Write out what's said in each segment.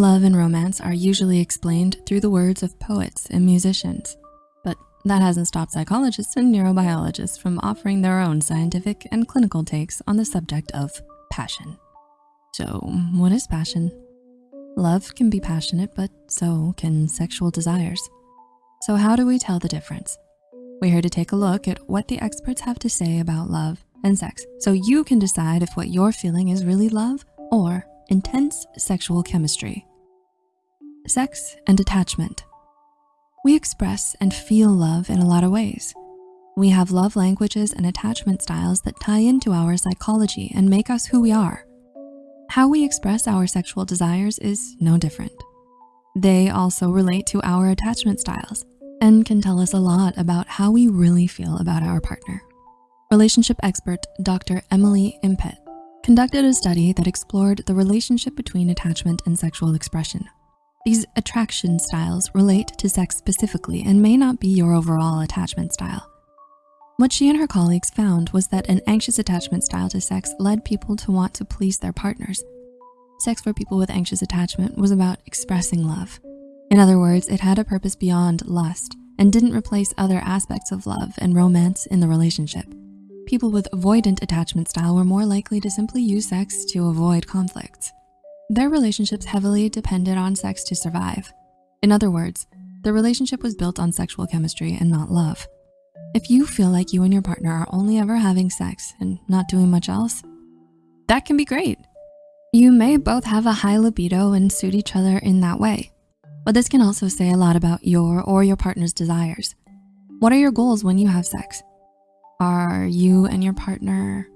Love and romance are usually explained through the words of poets and musicians, but that hasn't stopped psychologists and neurobiologists from offering their own scientific and clinical takes on the subject of passion. So what is passion? Love can be passionate, but so can sexual desires. So how do we tell the difference? We're here to take a look at what the experts have to say about love and sex so you can decide if what you're feeling is really love or intense sexual chemistry. Sex and attachment. We express and feel love in a lot of ways. We have love languages and attachment styles that tie into our psychology and make us who we are. How we express our sexual desires is no different. They also relate to our attachment styles and can tell us a lot about how we really feel about our partner. Relationship expert Dr. Emily Impett conducted a study that explored the relationship between attachment and sexual expression. These attraction styles relate to sex specifically and may not be your overall attachment style. What she and her colleagues found was that an anxious attachment style to sex led people to want to please their partners. Sex for people with anxious attachment was about expressing love in other words, it had a purpose beyond lust and didn't replace other aspects of love and romance in the relationship. People with avoidant attachment style were more likely to simply use sex to avoid conflicts. Their relationships heavily depended on sex to survive. In other words, the relationship was built on sexual chemistry and not love. If you feel like you and your partner are only ever having sex and not doing much else, that can be great. You may both have a high libido and suit each other in that way. But this can also say a lot about your or your partner's desires. What are your goals when you have sex? Are you and your partner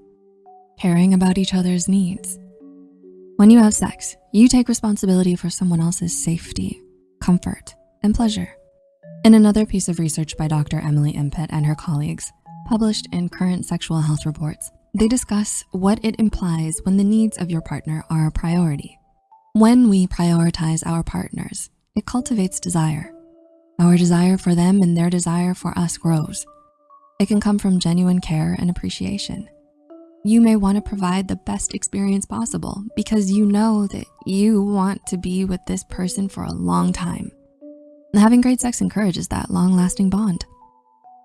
caring about each other's needs? When you have sex, you take responsibility for someone else's safety, comfort, and pleasure. In another piece of research by Dr. Emily Impett and her colleagues, published in Current Sexual Health Reports, they discuss what it implies when the needs of your partner are a priority. When we prioritize our partners, it cultivates desire. Our desire for them and their desire for us grows. It can come from genuine care and appreciation. You may wanna provide the best experience possible because you know that you want to be with this person for a long time. Having great sex encourages that long-lasting bond.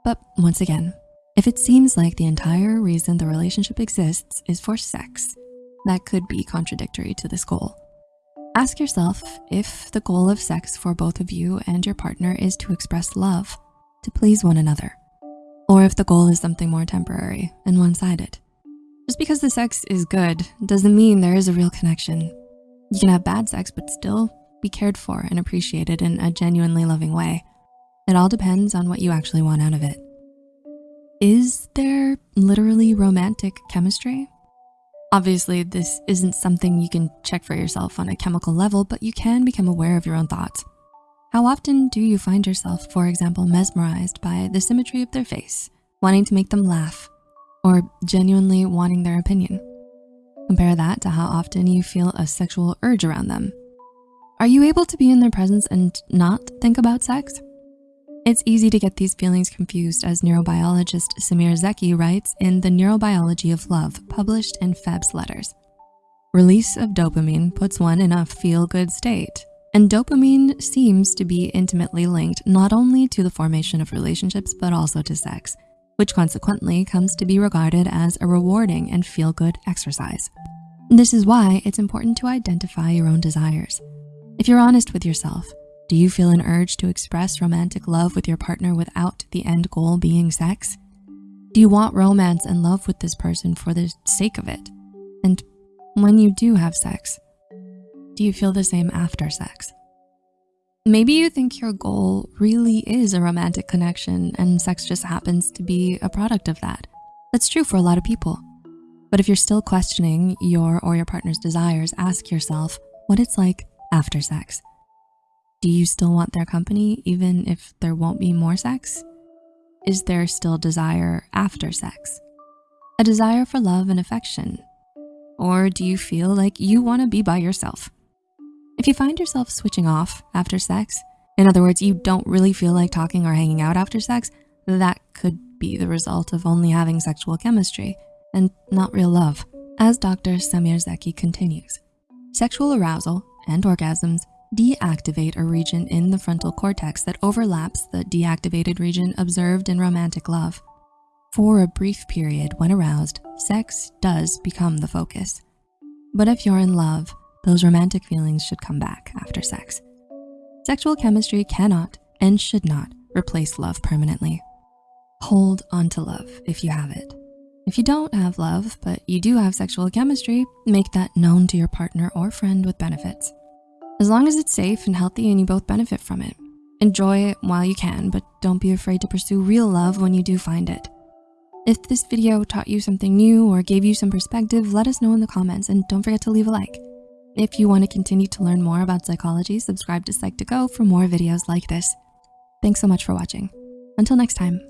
But once again, if it seems like the entire reason the relationship exists is for sex, that could be contradictory to this goal. Ask yourself if the goal of sex for both of you and your partner is to express love, to please one another, or if the goal is something more temporary and one-sided. Just because the sex is good doesn't mean there is a real connection. You can have bad sex, but still be cared for and appreciated in a genuinely loving way. It all depends on what you actually want out of it. Is there literally romantic chemistry? Obviously, this isn't something you can check for yourself on a chemical level, but you can become aware of your own thoughts. How often do you find yourself, for example, mesmerized by the symmetry of their face, wanting to make them laugh, or genuinely wanting their opinion? Compare that to how often you feel a sexual urge around them. Are you able to be in their presence and not think about sex? It's easy to get these feelings confused as neurobiologist Samir Zeki writes in The Neurobiology of Love, published in FEBS Letters. Release of dopamine puts one in a feel-good state, and dopamine seems to be intimately linked not only to the formation of relationships, but also to sex, which consequently comes to be regarded as a rewarding and feel-good exercise. This is why it's important to identify your own desires. If you're honest with yourself, do you feel an urge to express romantic love with your partner without the end goal being sex? Do you want romance and love with this person for the sake of it? And when you do have sex, do you feel the same after sex? Maybe you think your goal really is a romantic connection and sex just happens to be a product of that. That's true for a lot of people. But if you're still questioning your or your partner's desires, ask yourself what it's like after sex. Do you still want their company even if there won't be more sex? Is there still desire after sex? A desire for love and affection? Or do you feel like you wanna be by yourself? If you find yourself switching off after sex, in other words, you don't really feel like talking or hanging out after sex, that could be the result of only having sexual chemistry and not real love. As Dr. Samir Zeki continues, sexual arousal and orgasms deactivate a region in the frontal cortex that overlaps the deactivated region observed in romantic love. For a brief period when aroused, sex does become the focus. But if you're in love, those romantic feelings should come back after sex. Sexual chemistry cannot and should not replace love permanently. Hold on to love if you have it. If you don't have love, but you do have sexual chemistry, make that known to your partner or friend with benefits. As long as it's safe and healthy and you both benefit from it. Enjoy it while you can, but don't be afraid to pursue real love when you do find it. If this video taught you something new or gave you some perspective, let us know in the comments and don't forget to leave a like. If you wanna continue to learn more about psychology, subscribe to Psych2Go for more videos like this. Thanks so much for watching. Until next time.